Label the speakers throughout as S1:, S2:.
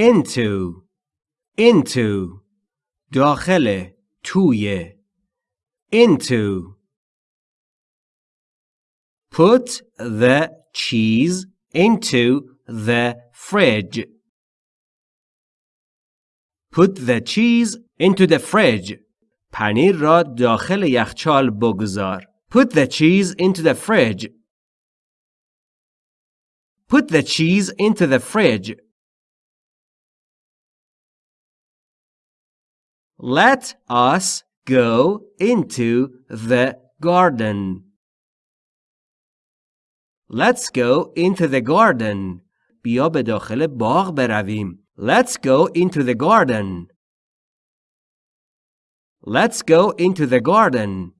S1: into into داخل توی into Put the cheese into the fridge. Put the cheese into the fridge. پنیر را داخل یخچال بگذار. Put the cheese into the fridge. Put the cheese into the fridge. Let us go into the garden. Let's go into the garden. بیا به داخل باغ برویم. Let's go into the garden. Let's go into the garden.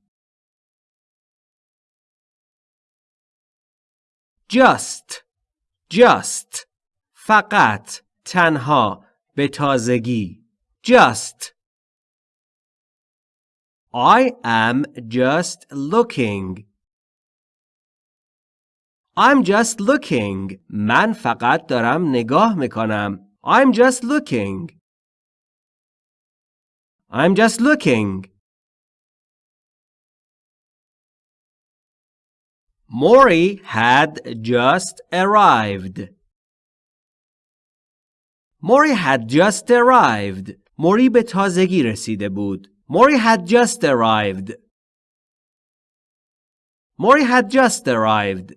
S1: Just just فقط تنها به تازگی just I am just looking I'm just looking. من فقط دارم نگاه میکنم. I'm just looking. I'm just looking. Mori had just arrived. Mori had just arrived. موری به تازگی رسیده بود. Mori had just arrived. Mori had just arrived.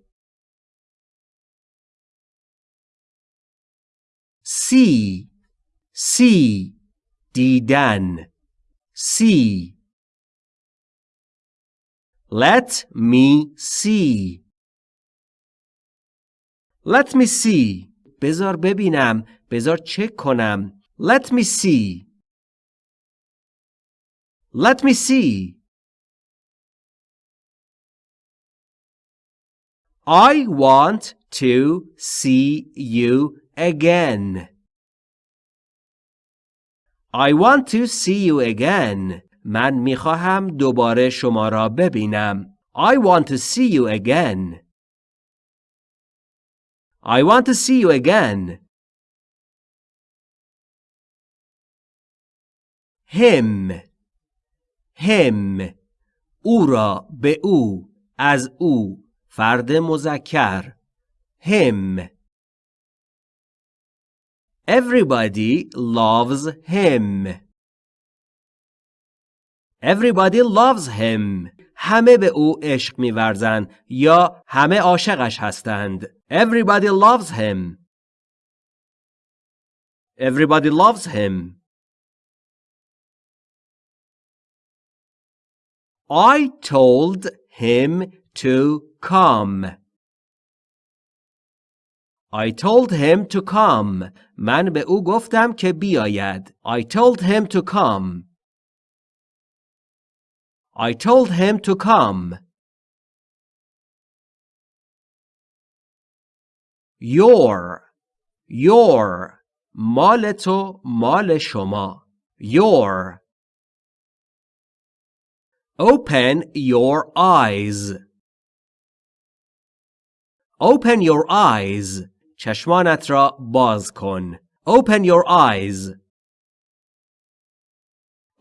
S1: see see دیدن see let me see let me see بذار ببینم بذار چک کنم let me see let me see I want to see you again. I want to see you again. من میخواهم دوباره شما را ببینم. I want to see you again. I want to see you again. him him او را به او از او فرد مذکر him Everybody loves him. Everybody loves him. همه به او عشق می‌ورزند یا همه عاشقش هستند. Everybody loves him. Everybody loves him. I told him to come. I told him to come. من به او گفتم که بیاید. I told him to come. I told him to come. Your Your مال تو مال شما Your Open your eyes Open your eyes چشمانت را باز کن. Open your eyes.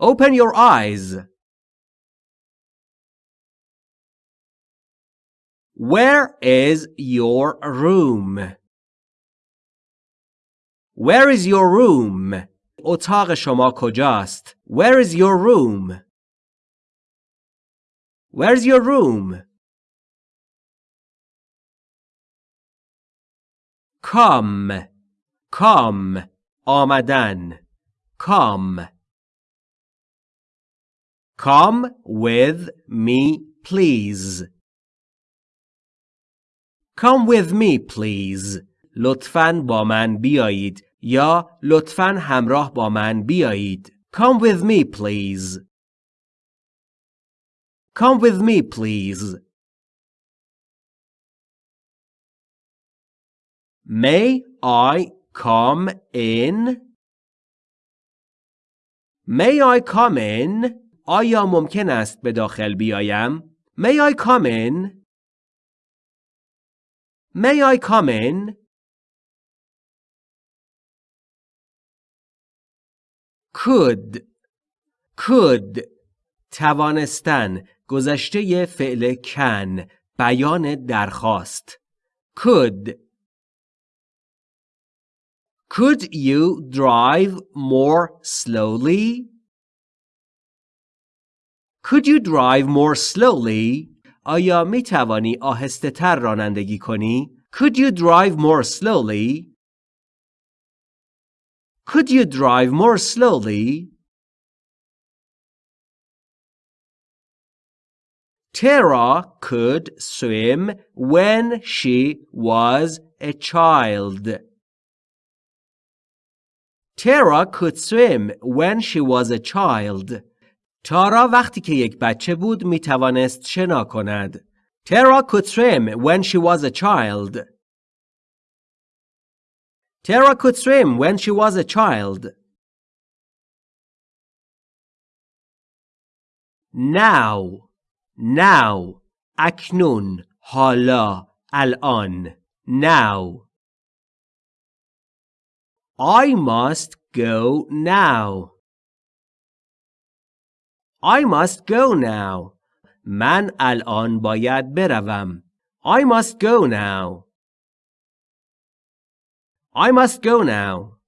S1: Open your eyes. Where is your room? Where is your room? اتاق شما کجاست؟ Where is your room? Where's your room? come come آمدن come come with me please come with me please لطفاً با من بیایید یا لطفاً همراه با من بیایید come with me please come with me please May I come in? May I come in? آیا ممکن است به داخل بیایم؟ May I come in? May I come in? could could توانستن گذشته فعل کن بیان درخواست could Could you drive more slowly? Could you drive more slowly? آیا می توانی آهسته تر رانندگی کنی؟ Could you drive more slowly? Could you drive more slowly? Tara could swim when she was a child. Tara could swim when she was a child. تارا وقتی که یک بچه بود می توانست شنا کند. Tara could swim when she was a child. Tara could swim when she was a child. Now now اکنون حالا الان now I must go now I must go now من الان باید بروم I must go now I must go now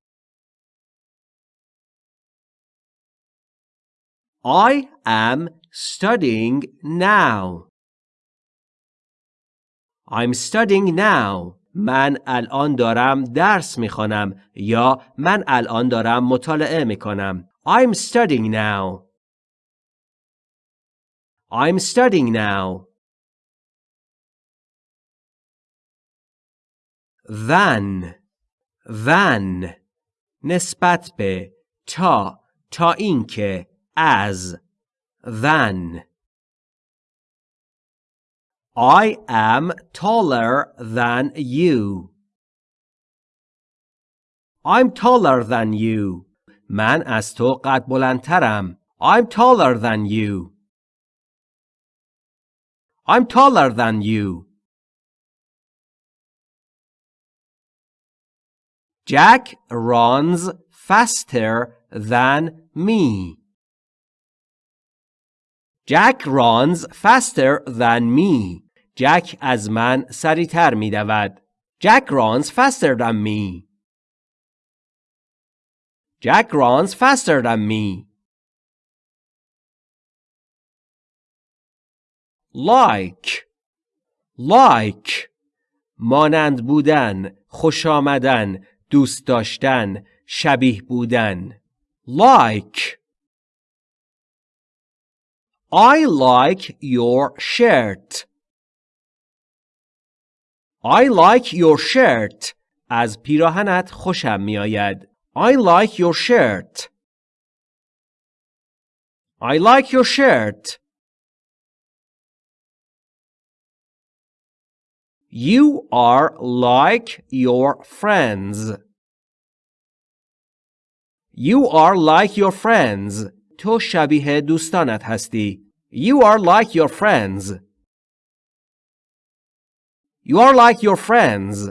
S1: I am studying now. I'm studying now. من الان دارم درس می‌خوانم یا من الان دارم مطالعه می‌کنم. I'm studying now. I'm studying now. Than than نسبت به تا تا اینکه as than. I am taller than you. I'm taller than you. من از تو قد بلندترم. I'm taller than you. I'm taller than you. Jack runs faster than me. Jack runs faster than me. Jack از من سریعتر می دود. Jack runs faster than me. Jack runs faster than me. Like Like مانند بودن خوش آمدن دوست داشتن شبیه بودن Like I like your shirt. I like your shirt. از پیراهنت خوشم میآید. I like your shirt. I like your shirt. You are like your friends. You are like your friends. تو شبیه دوستانت هستی. You are like your friends. You are like your friends.